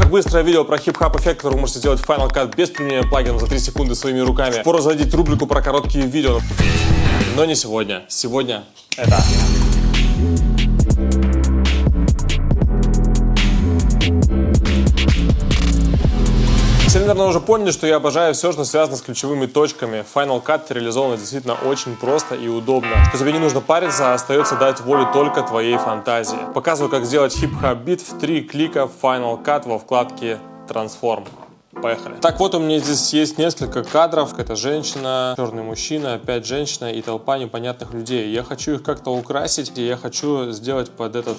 Сверхбыстрое видео про хип-хоп эффект, который вы можете сделать в Final Cut без применения плагина за 3 секунды своими руками. Пора заводить рубрику про короткие видео. Но не сегодня. Сегодня это... наверное, уже поняли, что я обожаю все, что связано с ключевыми точками. Final Cut реализован действительно очень просто и удобно. Что тебе не нужно париться, а остается дать волю только твоей фантазии. Показываю, как сделать хип-хоп бит в три клика в Final Cut во вкладке Transform. Поехали. Так вот, у меня здесь есть несколько кадров. Это женщина, черный мужчина, опять женщина и толпа непонятных людей. Я хочу их как-то украсить, и я хочу сделать под этот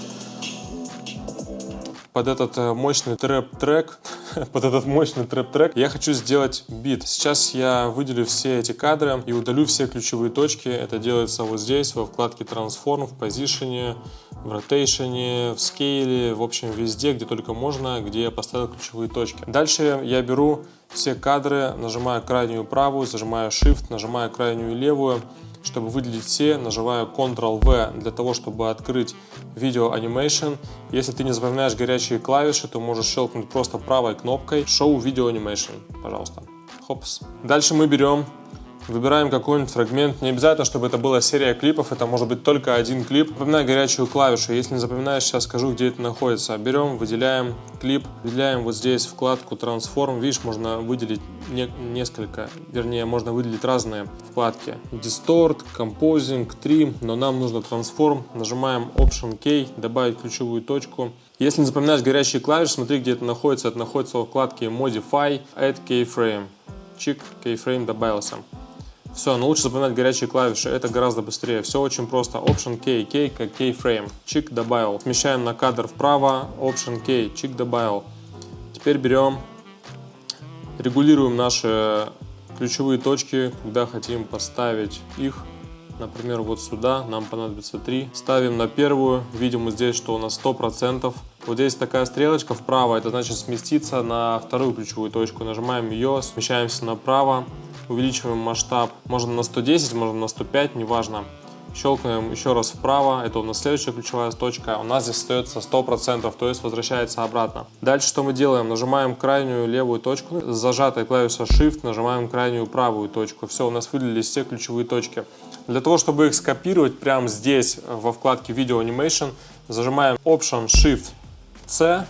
под этот э, мощный трэп-трек, под этот мощный трэп-трек, я хочу сделать бит. Сейчас я выделю все эти кадры и удалю все ключевые точки. Это делается вот здесь, во вкладке Transform, в позиционе, в ротейшене, в скейле, в общем, везде, где только можно, где я поставил ключевые точки. Дальше я беру все кадры, нажимаю крайнюю правую, зажимаю Shift, нажимаю крайнюю левую, чтобы выделить все, нажимаю Ctrl-V для того, чтобы открыть видео Animation. Если ты не запоминаешь горячие клавиши, то можешь щелкнуть просто правой кнопкой Show Video Animation, пожалуйста. Хопс. Дальше мы берем Выбираем какой-нибудь фрагмент. Не обязательно, чтобы это была серия клипов, это может быть только один клип. Запоминай горячую клавишу. Если не запоминаешь, сейчас скажу, где это находится. Берем, выделяем клип, выделяем вот здесь вкладку Transform. Видишь, можно выделить не, несколько, вернее, можно выделить разные вкладки. Distort, Composing, Trim, но нам нужно Transform. Нажимаем Option K, добавить ключевую точку. Если не запоминаешь горячие клавиши, смотри, где это находится. Это находится во вкладке Modify, Add Keyframe. Чик, Keyframe добавился. Все, но лучше запоминать горячие клавиши, это гораздо быстрее. Все очень просто. Option K, K как Keyframe. Чик добавил. Смещаем на кадр вправо. Option K, чик добавил. Теперь берем, регулируем наши ключевые точки, когда хотим поставить их. Например, вот сюда нам понадобится 3. Ставим на первую. Видим вот здесь, что у нас 100%. Вот здесь такая стрелочка вправо, это значит сместиться на вторую ключевую точку. Нажимаем ее, смещаемся направо увеличиваем масштаб, можно на 110, можно на 105, неважно. Щелкаем еще раз вправо, это у нас следующая ключевая точка, у нас здесь остается 100%, то есть возвращается обратно. Дальше что мы делаем? Нажимаем крайнюю левую точку, с зажатой клавишей Shift нажимаем крайнюю правую точку. Все, у нас выделились все ключевые точки. Для того, чтобы их скопировать прямо здесь, во вкладке Video Animation, зажимаем Option Shift C,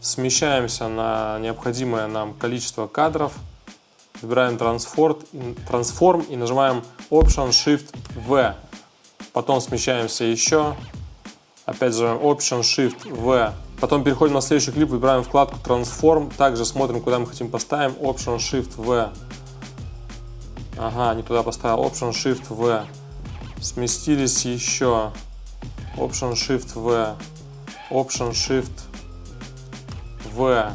смещаемся на необходимое нам количество кадров, выбираем Transform и нажимаем Option Shift V. Потом смещаемся еще, опять же Option Shift V. Потом переходим на следующий клип, выбираем вкладку Transform, также смотрим, куда мы хотим поставим, Option Shift V. Ага, не туда поставил, Option Shift V. Сместились еще, Option Shift V, Option Shift V.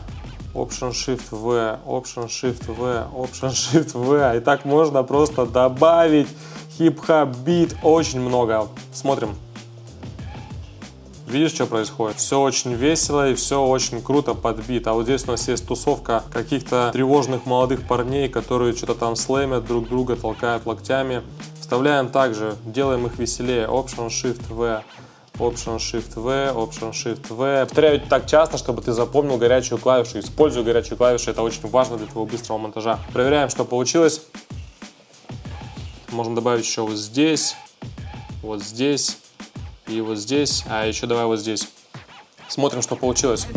Option Shift V, Option Shift V, Option Shift V. И так можно просто добавить хип-хоп бит очень много. Смотрим. Видишь, что происходит? Все очень весело и все очень круто под бит. А вот здесь у нас есть тусовка каких-то тревожных молодых парней, которые что-то там слэмят друг друга, толкают локтями. Вставляем также, делаем их веселее. Option Shift V. Option Shift V, Option Shift V. Повторяю так часто, чтобы ты запомнил горячую клавишу. Используй горячую клавишу, это очень важно для твоего быстрого монтажа. Проверяем, что получилось. Можно добавить еще вот здесь, вот здесь и вот здесь, а еще давай вот здесь. Смотрим, что получилось.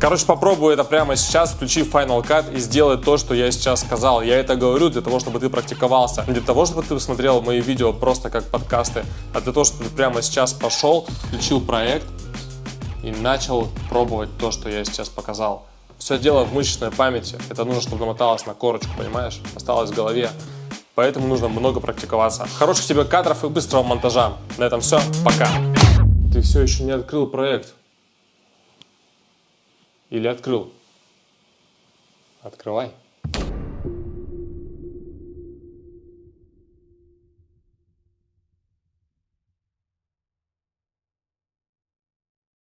Короче, попробую это прямо сейчас, включи Final Cut и сделай то, что я сейчас сказал. Я это говорю для того, чтобы ты практиковался. Не для того, чтобы ты смотрел мои видео просто как подкасты, а для того, чтобы ты прямо сейчас пошел, включил проект и начал пробовать то, что я сейчас показал. Все дело в мышечной памяти. Это нужно, чтобы намоталось на корочку, понимаешь? Осталось в голове. Поэтому нужно много практиковаться. Хороших тебе кадров и быстрого монтажа. На этом все. Пока. Ты все еще не открыл проект. Или открыл? Открывай.